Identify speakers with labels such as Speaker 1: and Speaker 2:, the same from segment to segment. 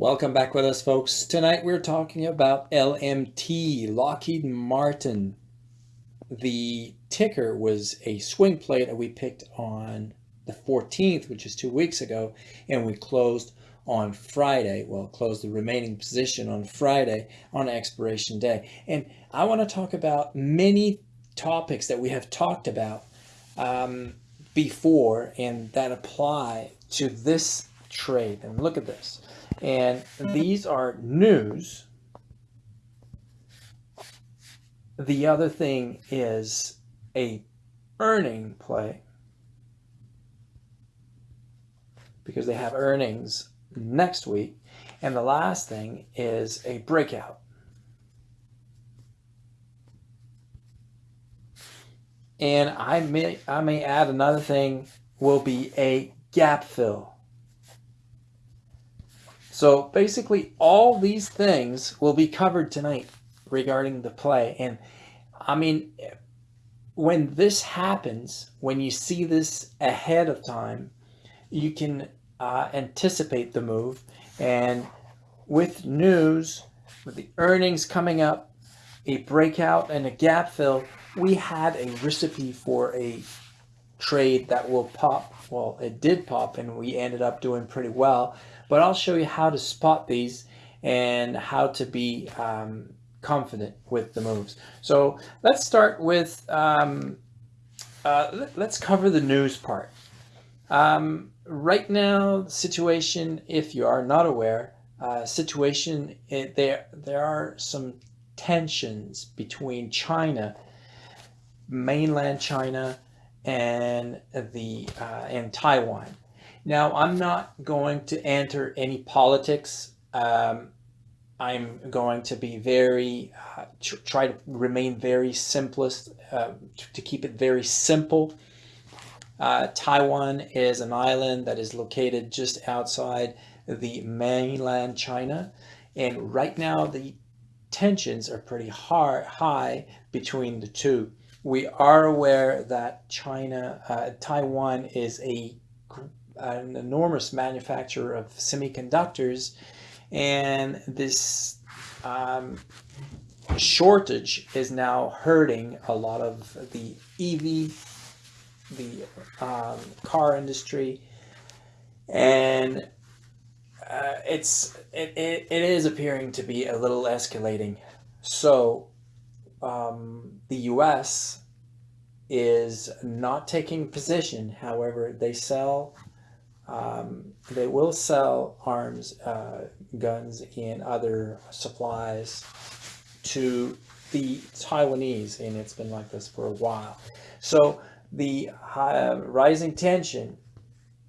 Speaker 1: Welcome back with us, folks. Tonight we're talking about LMT, Lockheed Martin. The ticker was a swing play that we picked on the 14th, which is two weeks ago, and we closed on Friday. Well, closed the remaining position on Friday on expiration day. And I want to talk about many topics that we have talked about um, before and that apply to this trade. And look at this. And these are news. The other thing is a earning play because they have earnings next week. And the last thing is a breakout. And I may I may add another thing will be a gap fill. So basically all these things will be covered tonight regarding the play. And I mean, when this happens, when you see this ahead of time, you can uh, anticipate the move. And with news, with the earnings coming up, a breakout and a gap fill, we had a recipe for a trade that will pop. Well, it did pop and we ended up doing pretty well but I'll show you how to spot these and how to be um, confident with the moves. So let's start with, um, uh, let's cover the news part. Um, right now, the situation, if you are not aware, uh, situation, it, there, there are some tensions between China, mainland China, and the uh, and Taiwan. Now, I'm not going to enter any politics. Um, I'm going to be very, uh, try to remain very simplest, uh, to keep it very simple. Uh, Taiwan is an island that is located just outside the mainland China. And right now the tensions are pretty hard, high between the two. We are aware that China, uh, Taiwan is a an enormous manufacturer of semiconductors and this um, shortage is now hurting a lot of the EV, the um, car industry, and uh, it's it, it, it is appearing to be a little escalating. So um, the U.S. is not taking position. However, they sell um, they will sell arms, uh, guns, and other supplies to the Taiwanese, and it's been like this for a while. So the high, rising tension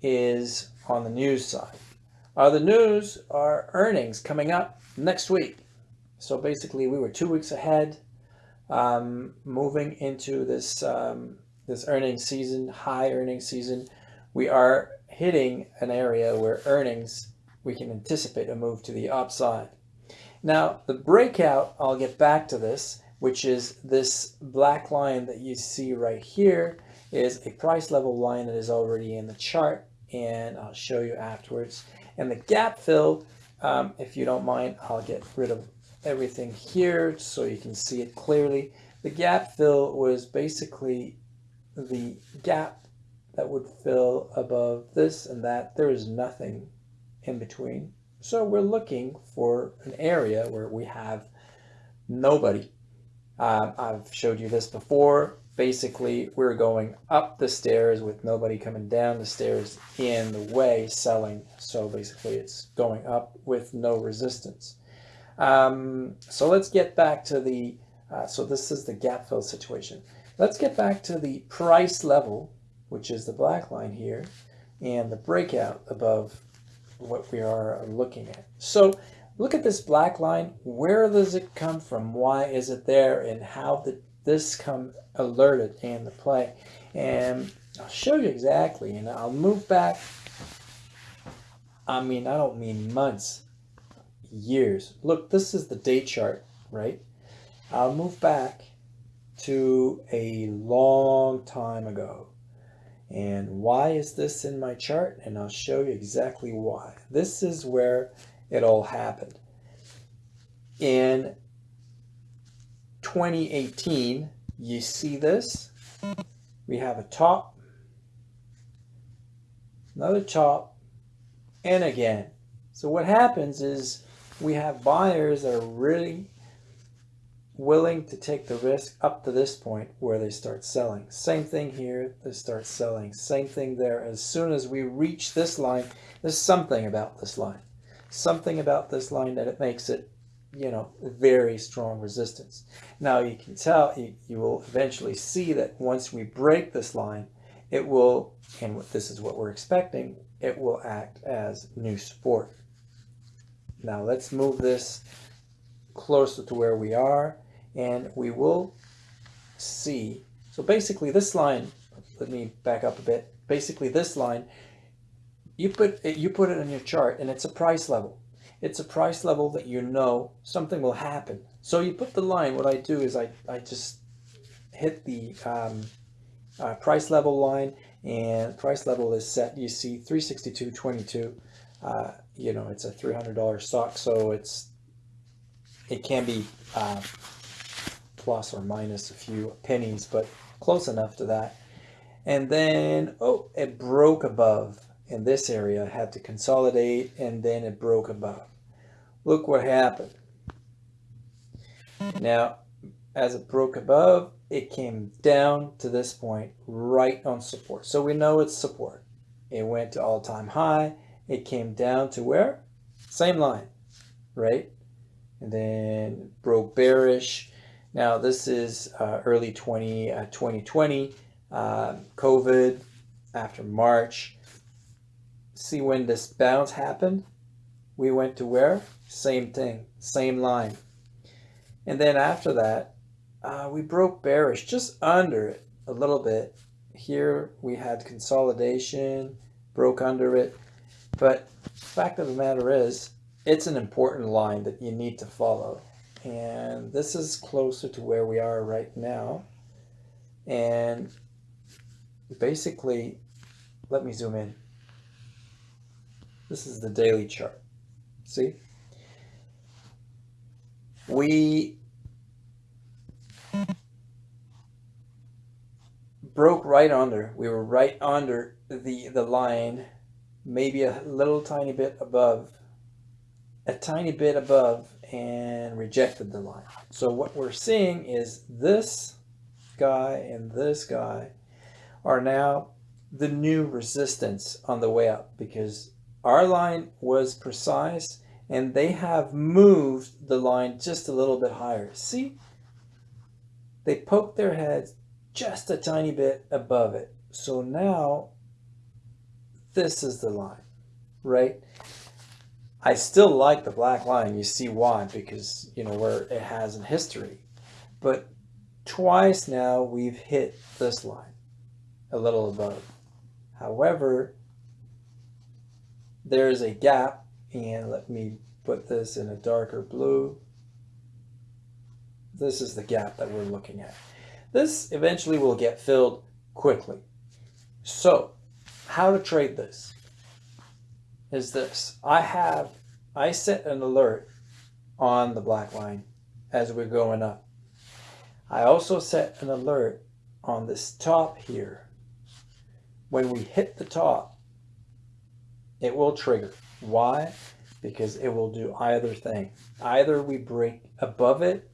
Speaker 1: is on the news side. Uh, the news are earnings coming up next week. So basically, we were two weeks ahead, um, moving into this um, this earnings season, high earnings season. We are hitting an area where earnings, we can anticipate a move to the upside. Now, the breakout, I'll get back to this, which is this black line that you see right here is a price level line that is already in the chart, and I'll show you afterwards. And the gap fill, um, if you don't mind, I'll get rid of everything here so you can see it clearly. The gap fill was basically the gap that would fill above this and that. There is nothing in between. So we're looking for an area where we have nobody. Um, I've showed you this before. Basically, we're going up the stairs with nobody coming down the stairs in the way selling. So basically, it's going up with no resistance. Um, so let's get back to the, uh, so this is the gap fill situation. Let's get back to the price level which is the black line here, and the breakout above what we are looking at. So look at this black line. Where does it come from? Why is it there? And how did this come alerted in the play? And I'll show you exactly. And I'll move back. I mean, I don't mean months, years. Look, this is the day chart, right? I'll move back to a long time ago. And why is this in my chart? And I'll show you exactly why. This is where it all happened. In 2018, you see this? We have a top, another top, and again. So what happens is we have buyers that are really willing to take the risk up to this point where they start selling. Same thing here, they start selling. Same thing there. As soon as we reach this line, there's something about this line. Something about this line that it makes it, you know, very strong resistance. Now you can tell, you, you will eventually see that once we break this line, it will, and this is what we're expecting, it will act as new support. Now let's move this closer to where we are and we will see. So basically this line, let me back up a bit. Basically this line, you put it, you put it on your chart and it's a price level. It's a price level that you know something will happen. So you put the line, what I do is I, I just hit the um, uh, price level line and price level is set. You see 362.22. Uh, you know, it's a $300 stock. So it's, it can be uh, plus or minus a few pennies, but close enough to that. And then, oh, it broke above in this area. Had to consolidate and then it broke above. Look what happened. Now, as it broke above, it came down to this point right on support. So we know it's support. It went to all-time high. It came down to where? Same line, right? And then broke bearish now this is uh, early 20, uh, 2020, uh, COVID after March. See when this bounce happened? We went to where? Same thing, same line. And then after that, uh, we broke bearish just under it a little bit. Here we had consolidation, broke under it. But fact of the matter is, it's an important line that you need to follow and this is closer to where we are right now. And basically let me zoom in. This is the daily chart. See? We broke right under. We were right under the the line maybe a little tiny bit above a tiny bit above and rejected the line. So what we're seeing is this guy and this guy are now the new resistance on the way up because our line was precise and they have moved the line just a little bit higher. See, they poked their heads just a tiny bit above it. So now this is the line, right? I still like the black line. You see why, because, you know, where it has in history. But twice now we've hit this line, a little above. However, there's a gap, and let me put this in a darker blue. This is the gap that we're looking at. This eventually will get filled quickly. So, how to trade this? Is this. I have, I set an alert on the black line as we're going up. I also set an alert on this top here. When we hit the top, it will trigger. Why? Because it will do either thing. Either we break above it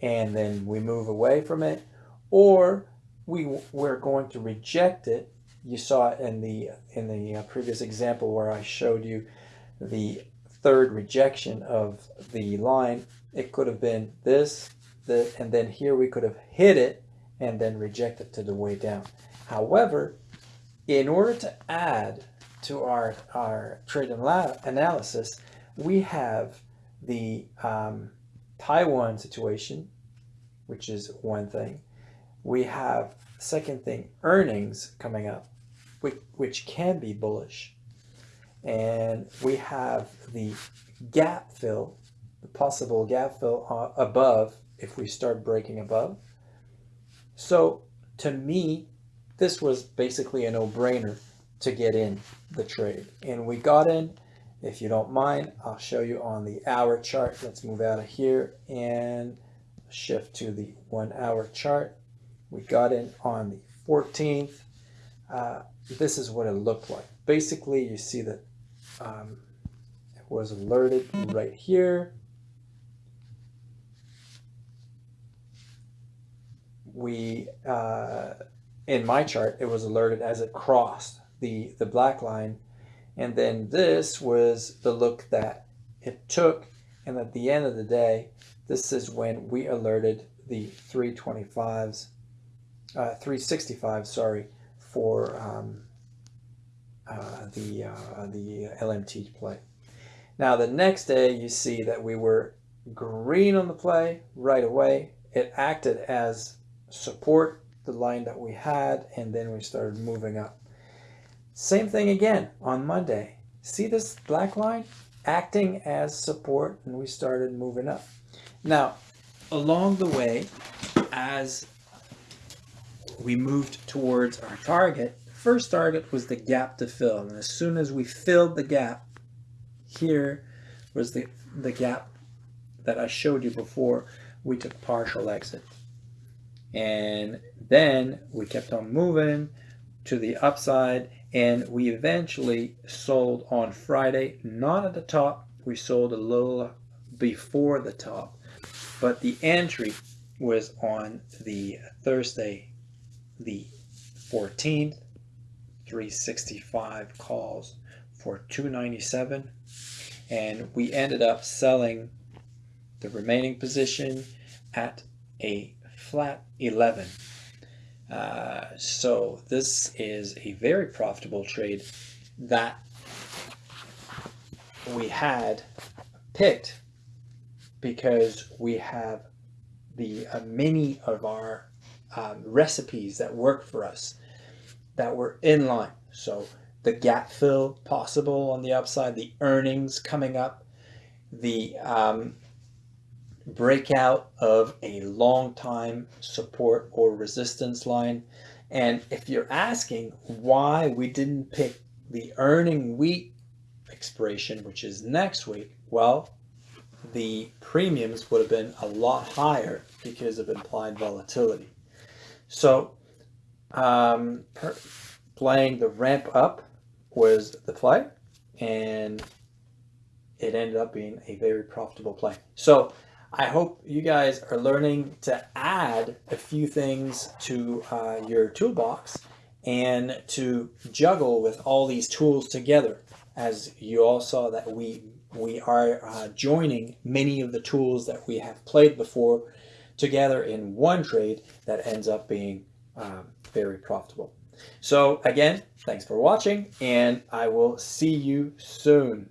Speaker 1: and then we move away from it, or we, we're going to reject it you saw in the in the uh, previous example where I showed you the third rejection of the line. It could have been this, the, and then here we could have hit it and then reject it to the way down. However, in order to add to our, our trade analysis, we have the um, Taiwan situation, which is one thing. We have, second thing, earnings coming up which, which can be bullish. And we have the gap fill, the possible gap fill uh, above if we start breaking above. So to me, this was basically a no-brainer to get in the trade. And we got in If you don't mind, I'll show you on the hour chart. Let's move out of here and shift to the one hour chart. We got in on the 14th. Uh, this is what it looked like. Basically, you see that um, it was alerted right here. We, uh, in my chart, it was alerted as it crossed the, the black line. And then this was the look that it took. And at the end of the day, this is when we alerted the 325s, uh, 365, sorry, for um, uh, the, uh, the LMT play. Now the next day you see that we were green on the play right away. It acted as support, the line that we had, and then we started moving up. Same thing again on Monday. See this black line? Acting as support, and we started moving up. Now, along the way, as we moved towards our target, The first target was the gap to fill. And as soon as we filled the gap, here was the, the gap that I showed you before, we took partial exit. And then we kept on moving to the upside and we eventually sold on Friday, not at the top, we sold a little before the top, but the entry was on the Thursday, the 14th, 365 calls for 297 and we ended up selling the remaining position at a flat 11 uh, so this is a very profitable trade that we had picked because we have the uh, many of our um, recipes that work for us that were in line. So the gap fill possible on the upside, the earnings coming up, the um, breakout of a long time support or resistance line. And if you're asking why we didn't pick the earning week expiration, which is next week, well, the premiums would have been a lot higher because of implied volatility. So um, playing the ramp up was the play and it ended up being a very profitable play. So I hope you guys are learning to add a few things to uh, your toolbox and to juggle with all these tools together. As you all saw that we we are uh, joining many of the tools that we have played before together in one trade that ends up being um, very profitable. So again, thanks for watching and I will see you soon.